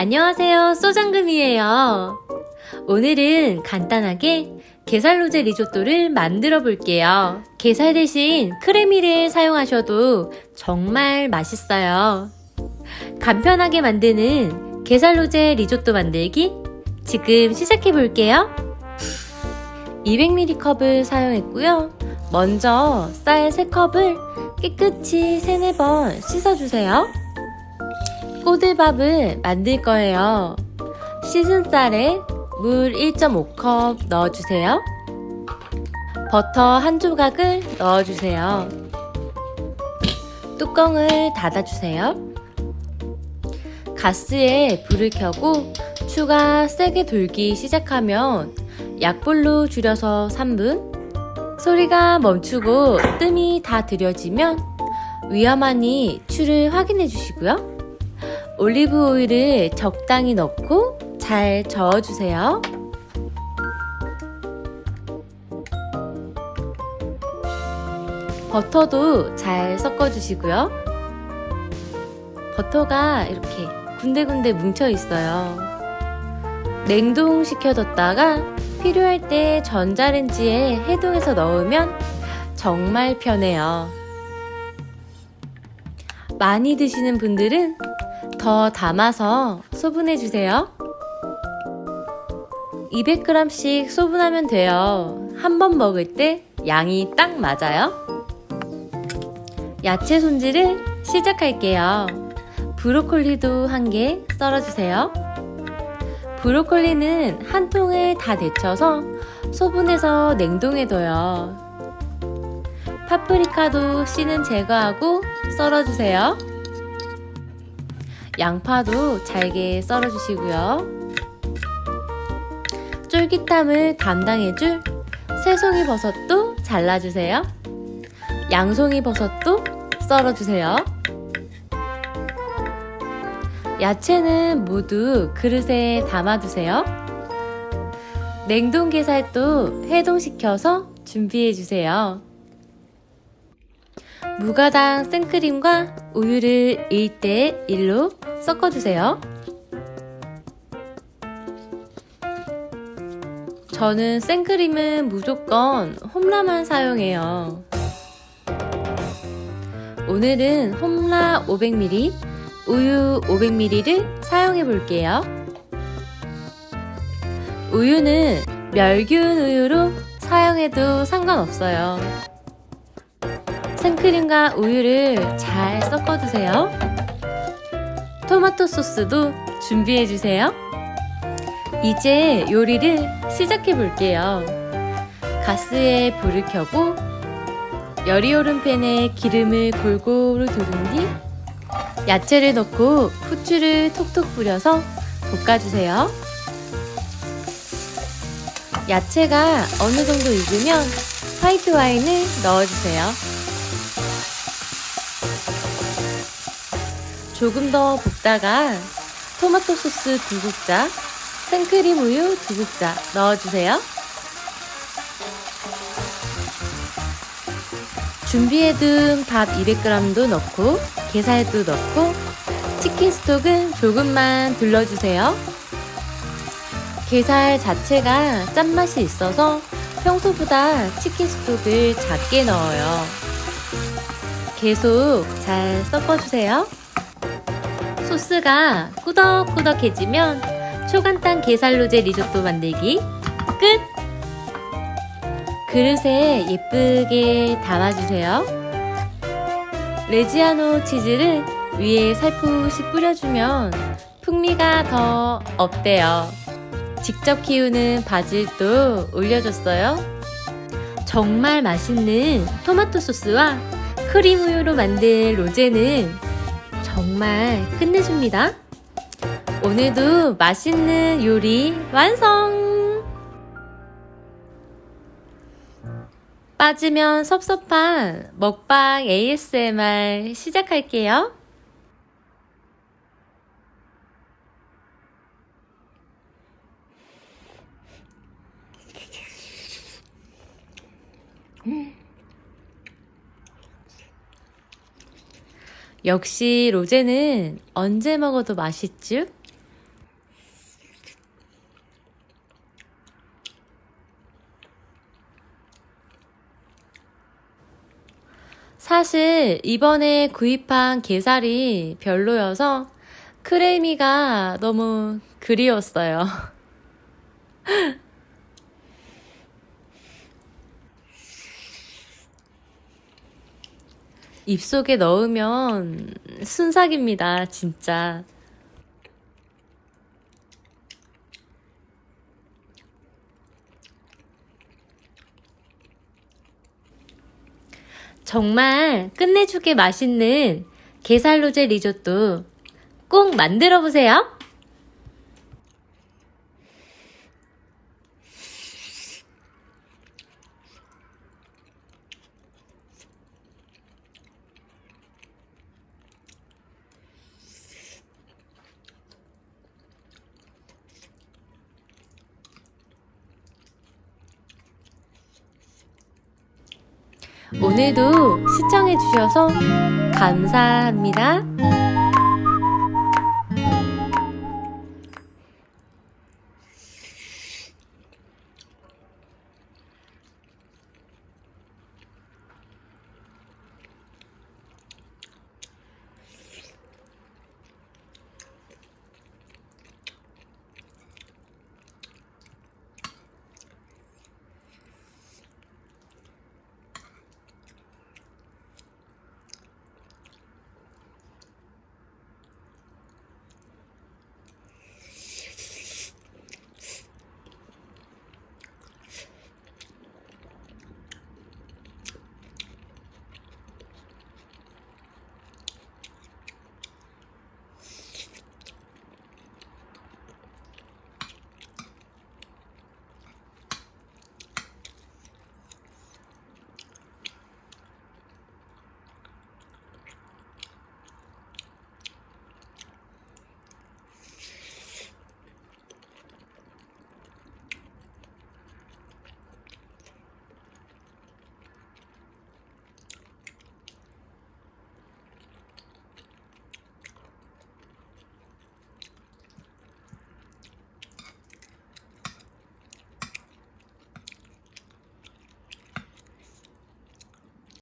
안녕하세요. 소장금이에요. 오늘은 간단하게 게살 로제 리조또를 만들어 볼게요. 게살 대신 크레미를 사용하셔도 정말 맛있어요. 간편하게 만드는 게살 로제 리조또 만들기 지금 시작해 볼게요 200ml 컵을 사용했고요 먼저 쌀 3컵을 깨끗이 3, 4번 씻어주세요 꼬들밥을 만들 거예요. 씻은 쌀에 물 1.5컵 넣어주세요. 버터 한 조각을 넣어주세요. 뚜껑을 닫아주세요. 가스에 불을 켜고 추가 세게 돌기 시작하면 약불로 줄여서 3분 소리가 멈추고 뜸이 다 들여지면 위험하니 추를 확인해 주시고요. 올리브 오일을 적당히 넣고 잘 저어주세요. 버터도 잘 섞어주시고요. 버터가 이렇게 군데군데 뭉쳐 있어요. 냉동시켜뒀다가 필요할 때 전자레인지에 해동해서 넣으면 정말 편해요. 많이 드시는 분들은 더 담아서 소분해 주세요. 200g씩 소분하면 돼요. 한 번 먹을 때 양이 딱 맞아요. 야채 손질을 시작할게요. 브로콜리도 한 개 썰어주세요. 브로콜리는 한 통을 다 데쳐서 소분해서 냉동해 둬요. 파프리카도 씨는 제거하고 썰어주세요. 양파도 잘게 썰어주시고요. 쫄깃함을 담당해줄 새송이 버섯도 잘라주세요. 양송이 버섯도 썰어주세요. 야채는 모두 그릇에 담아두세요. 냉동 게살도 해동시켜서 준비해주세요. 무가당 생크림과 우유를 1대 1로 섞어주세요. 저는 생크림은 무조건 홈라만 사용해요. 오늘은 홈라 500ml, 우유 500ml를 사용해 볼게요. 우유는 멸균 우유로 사용해도 상관없어요. 생크림과 우유를 잘 섞어주세요. 토마토 소스도 준비해주세요. 이제 요리를 시작해 볼게요. 가스에 불을 켜고 열이 오른 팬에 기름을 골고루 두른 뒤 야채를 넣고 후추를 톡톡 뿌려서 볶아주세요. 야채가 어느 정도 익으면 화이트 와인을 넣어주세요. 조금 더 볶다가 토마토 소스 두 국자, 생크림 우유 두 국자 넣어주세요. 준비해둔 밥 200g도 넣고 게살도 넣고 치킨 스톡은 조금만 둘러주세요. 게살 자체가 짠맛이 있어서 평소보다 치킨 스톡을 작게 넣어요. 계속 잘 섞어주세요. 소스가 꾸덕꾸덕해지면 초간단 게살로제 리조또 만들기 끝! 그릇에 예쁘게 담아주세요. 레지아노 치즈를 위에 살포시 뿌려주면 풍미가 더 업돼요. 직접 키우는 바질도 올려줬어요. 정말 맛있는 토마토 소스와 크림 우유로 만든 로제는 정말 끝내줍니다. 오늘도 맛있는 요리 완성! 빠지면 섭섭한 먹방 ASMR 시작할게요. 역시 로제는 언제 먹어도 맛있죠? 사실 이번에 구입한 게살이 별로여서 크레미가 너무 그리웠어요. 입속에 넣으면 순삭입니다, 진짜. 정말 끝내주게 맛있는 게살 로제 리조또 꼭 만들어 보세요. 오늘도 시청해주셔서 감사합니다.